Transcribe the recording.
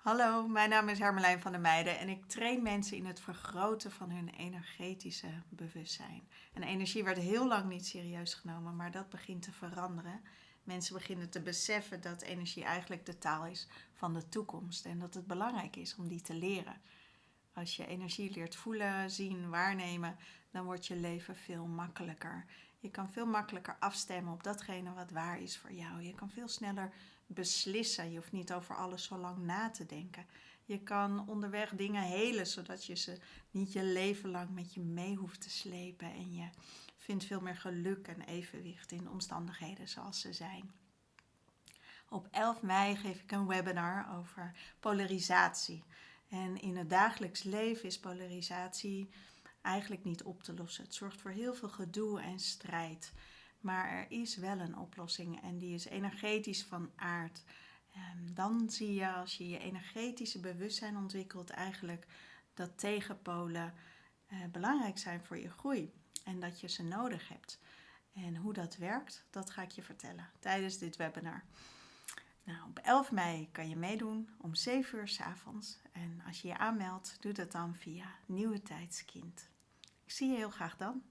Hallo, mijn naam is Hermelijn van der Meijden en ik train mensen in het vergroten van hun energetische bewustzijn. En energie werd heel lang niet serieus genomen, maar dat begint te veranderen. Mensen beginnen te beseffen dat energie eigenlijk de taal is van de toekomst en dat het belangrijk is om die te leren. Als je energie leert voelen, zien, waarnemen, dan wordt je leven veel makkelijker. Je kan veel makkelijker afstemmen op datgene wat waar is voor jou. Je kan veel sneller beslissen. Je hoeft niet over alles zo lang na te denken. Je kan onderweg dingen helen, zodat je ze niet je leven lang met je mee hoeft te slepen. En je vindt veel meer geluk en evenwicht in omstandigheden zoals ze zijn. Op 11 mei geef ik een webinar over polarisatie. En in het dagelijks leven is polarisatie eigenlijk niet op te lossen. Het zorgt voor heel veel gedoe en strijd. Maar er is wel een oplossing en die is energetisch van aard. Ehm, dan zie je als je je energetische bewustzijn ontwikkelt eigenlijk dat tegenpolen eh, belangrijk zijn voor je groei en dat je ze nodig hebt. En hoe dat werkt, dat ga ik je vertellen tijdens dit webinar. Nou, op 11 mei kan je meedoen om 7 uur s avonds. En als je je aanmeldt, doe dat dan via Nieuwe Tijdskind. Ik zie je heel graag dan.